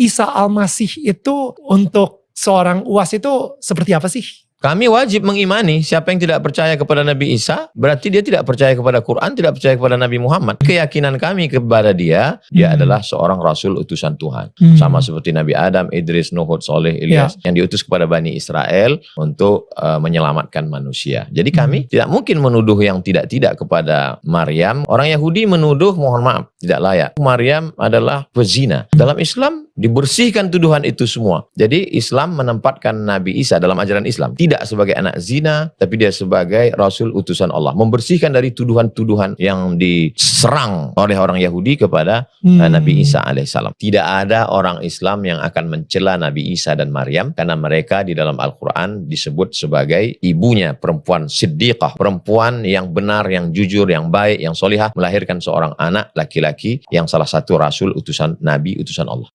Isa Al-Masih itu untuk seorang uas itu seperti apa sih? Kami wajib mengimani siapa yang tidak percaya kepada Nabi Isa, berarti dia tidak percaya kepada Quran, tidak percaya kepada Nabi Muhammad. Keyakinan kami kepada dia, dia Hmm. adalah seorang Rasul utusan Tuhan. Hmm. Sama seperti Nabi Adam, Idris, Nuh, Soleh, Ilyas, yang diutus kepada Bani Israel untuk uh, menyelamatkan manusia. Jadi kami tidak mungkin menuduh yang tidak-tidak kepada Maryam. Orang Yahudi menuduh, mohon maaf, tidak layak. Maryam adalah pezina. Dalam Islam dibersihkan tuduhan itu semua. Jadi Islam menempatkan Nabi Isa dalam ajaran Islam tidak sebagai anak zina, tapi dia sebagai Rasul utusan Allah. Membersihkan dari tuduhan-tuduhan yang diserang oleh orang Yahudi kepada Hmm. uh, Nabi Isa alaihissalam. Tidak ada orang Islam yang akan mencela Nabi Isa dan Maryam karena mereka di dalam Al-Quran disebut sebagai ibunya perempuan siddiqah, perempuan yang benar, yang jujur, yang baik, yang solihah melahirkan seorang anak laki-laki yang salah satu Rasul utusan Nabi utusan Allah.